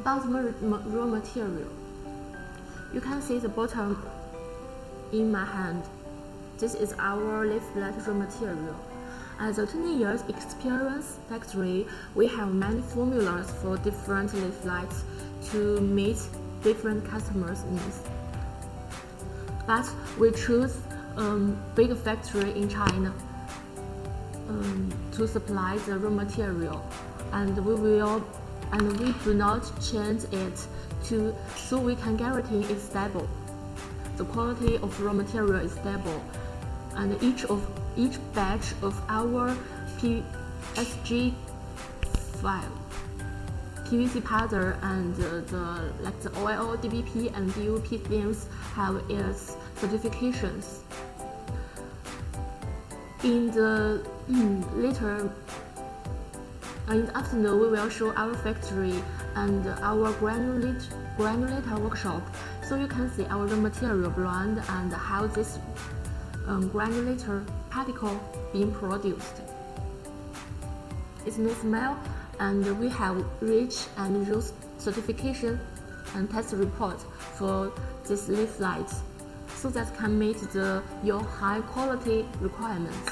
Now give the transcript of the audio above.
about raw material, you can see the bottom in my hand. This is our leaflet raw material. As a 20 years experience factory, we have many formulas for different leaflets to meet different customers' needs. But we choose a um, big factory in China um, to supply the raw material, and we will and we do not change it to so we can guarantee it's stable. The quality of raw material is stable, and each of each batch of our PSG file PVC powder and uh, the like the oil, DBP and DOP films have its certifications. In the later in the afternoon, we will show our factory and our granulate, granulator workshop, so you can see our material blend and how this um, granulator particle being produced. It's no smell and we have REACH and RoHS certification and test report for this leaf light so that can meet the your high quality requirements.